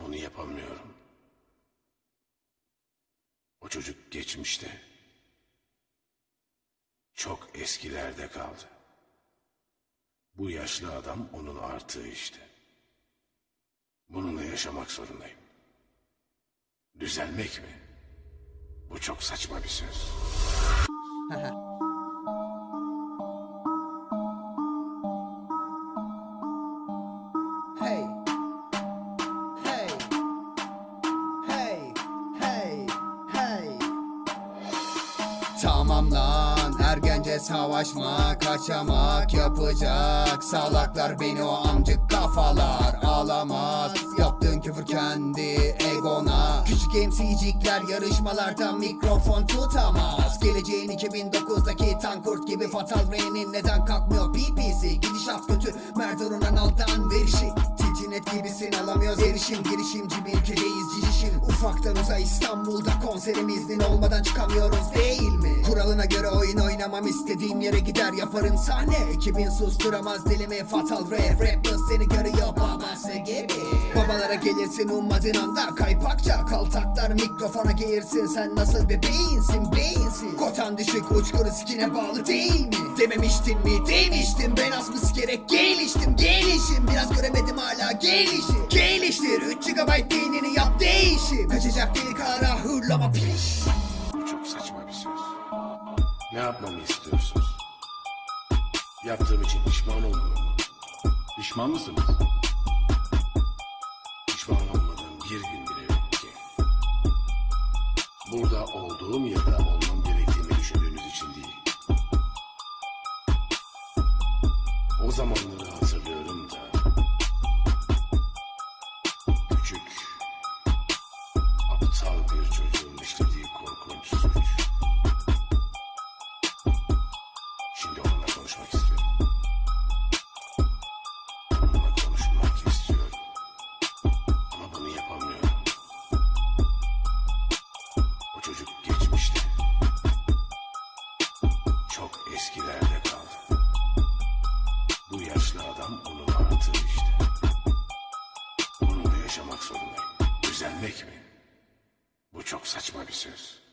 Bunu yapamıyorum. O çocuk geçmişte. Çok eskilerde kaldı. Bu yaşlı adam onun artığı işte. Bununla yaşamak zorundayım. Düzelmek mi? Bu çok saçma bir söz. Hey. Tamam lan ergence savaşma kaçamak yapacak. Salaklar beni o amcık kafalar ağlamaz Yaptığın küfür kendi MC'cikler yarışmalarda mikrofon tutamaz. Geleceğin 2009'daki tankurt gibi Fatal Ray'nin neden kalkmıyor? PPC Gidişat kötü. Merdan Ronaldo'dan verişi. Tintinet gibisin alamıyoruz erişim. Girişimci bir ülkedeyiz cicişim. Ufaktan uza İstanbul'da konserim iznin olmadan çıkamıyoruz değil mi? Kuralına göre oyun oynamam istediğim yere gider yaparım sahne. Ekibin susturamaz dilimi fatal rap. Rapper seni görüyor babası gibi Babalara gelirsin ummadığın anda Kaypakça kaltaklar mikrofona girsin Sen nasıl bir beyinsin beyinsiz Kotan düşük uçkuru sikine bağlı değil mi? Dememiştin mi demiştim Ben az mı sikerek geliştim gelişim Biraz göremedim hala gelişi Geliştir 3 GB beynini yap değişim Kaçacak delik ara hırlama piş Bu çok saçma bir söz. Ne yapmamı istiyorsunuz? Yaptığım için pişman mı? Pişman mısınız? Burada olduğum ya da olmam gerektiğini düşündüğünüz için değil. O zamanları hatırlıyorum da. Küçük, aptal bir çocuğun işlediği korkunç suç. Şimdi onunla konuşmak istiyorum. Düzelmek mi? Bu çok saçma bir söz.